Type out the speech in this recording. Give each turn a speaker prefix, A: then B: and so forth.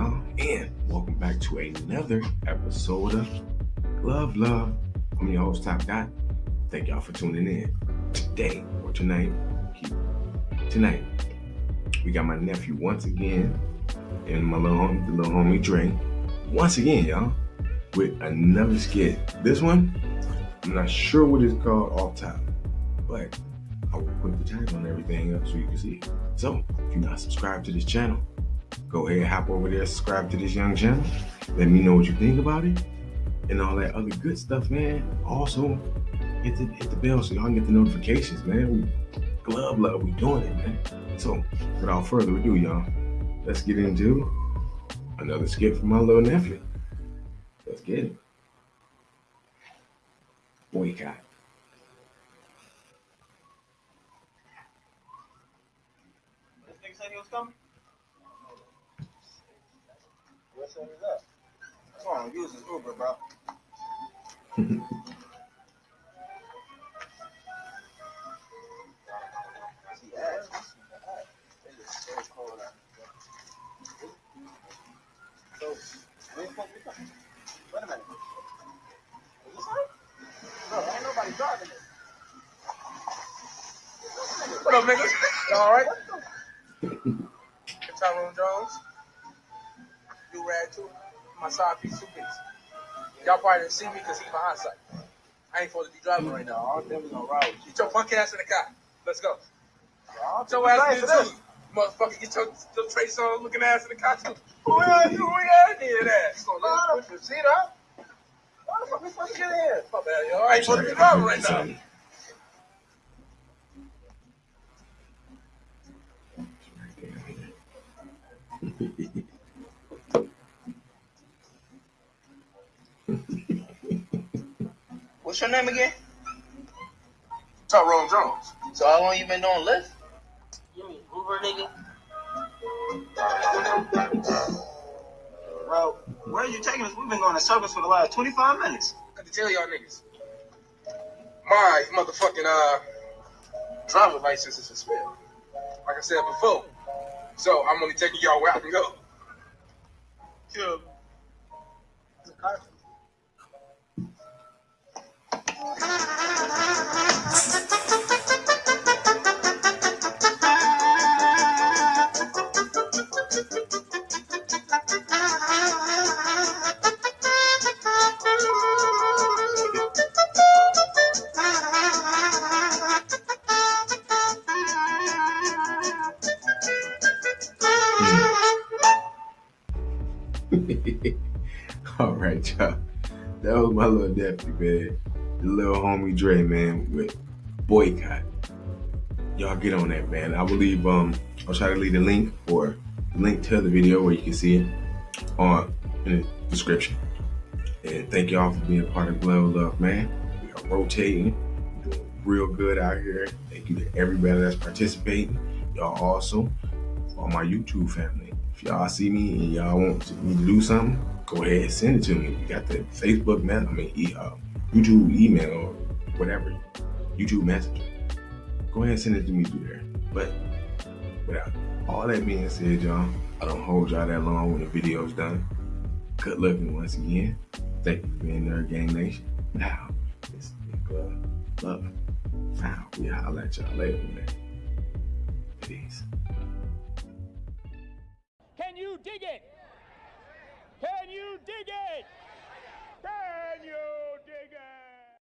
A: y'all, and welcome back to another episode of Love Love. I'm your host, Top Dot. Thank y'all for tuning in. Today, or tonight, tonight, we got my nephew once again, and my little homie, the little homie Dre, once again, y'all, with another skit. This one, I'm not sure what it's called off top, but I will put the title on everything up so you can see it. So, if you're not subscribed to this channel, go ahead, hop over there, subscribe to this young channel. Let me know what you think about it and all that other good stuff, man. Also, hit the, hit the bell so y'all can get the notifications, man. We glove love, we doing it, man. So, without further ado, y'all, let's get into another skit from my little nephew. Let's get it. Boycott.
B: This nigga said he was coming? What set is that? Come on, use his Uber, bro. See, ass. It is so cold out here. So, where the fuck we coming? Wait a minute. Is this right? Bro, ain't nobody driving this. What up, niggas? Y'all alright? Tyrone Jones. Do rag too. My side piece, two piece. Y'all probably didn't see me because he behind sight. I ain't supposed to be driving right now. I'm is gonna ride with you. Get your punk ass in the car. Let's go. Get your ass in too. Motherfucker, get your, your trace on looking ass in the car too. Who are you? Who are you that? So push your seat up. Why the fuck we supposed to get in? My bad, yo. I ain't supposed to be driving right now. What's your name again? Tyrone Jones. So how long you been doing Lyft?
C: You mean Uber, nigga?
B: Bro, where are you taking us? We've been going in circles for the last 25 minutes. I can tell y'all niggas. My motherfucking uh driver license is suspended. Like I said before. So I'm only taking y'all where I can go. Yeah.
A: All right, y'all. That was my little nephew, man. The little homie Dre, man, with boycott. Y'all get on that, man. I will leave um I'll try to leave the link or the link to the video where you can see it on in the description. And thank y'all for being a part of Glove Love, man. We are rotating, doing real good out here. Thank you to everybody that's participating. Y'all also on my YouTube family. Y'all see me and y'all want me to do something, go ahead and send it to me. We got the Facebook man, I mean e- uh, YouTube email or whatever, YouTube Messenger. Go ahead and send it to me through there. But without all that being said, y'all, I don't hold y'all that long when the video's done. Good looking once again. Thank you for being there, Gang Nation. Now, it's Big Glove Love. Now, we holla at y'all later, man. Peace.
D: Can you dig it? Can you dig it? Can you